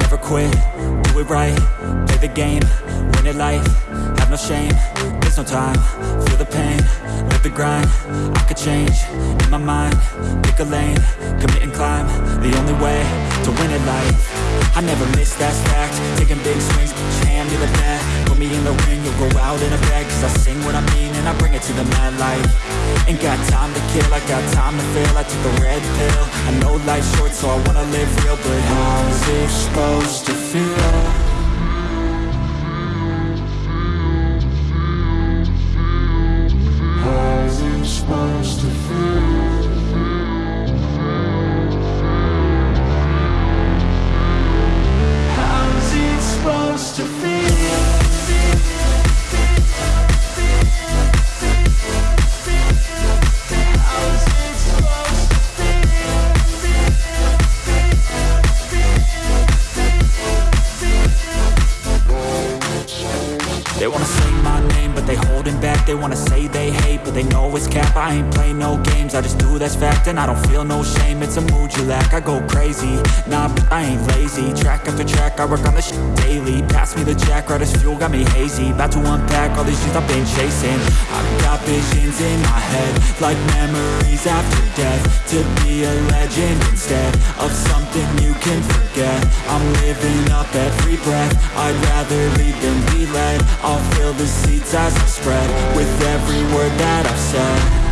never quit, do it right Play the game, win it life, have no shame There's no time, feel the pain grind. I could change, in my mind, pick a lane Commit and climb, the only way to win it life. I never miss, that fact, taking big swings, put your hand to the bat Put me in the ring, you'll go out in a bag. Cause I sing what I mean and I bring it to the mad light. Ain't got time to kill, I got time to feel I took a red pill, I know life's short so I wanna live real. But how's it supposed to feel? They wanna say they hate, but they know it's cap. I ain't play no games, I just do that's fact And I don't feel no shame, it's a mood you lack I go crazy, nah, I ain't lazy. Track after track, I work on shit daily. Pass me the jack, right as fuel, got me hazy. About to unpack all these things I've been chasing. I've got visions in my head Like memories after death. To be a legend instead Of something you can forget. I'm living up every breath. I'd rather lead than be led I'll fill the seats as I spread With every word that I've said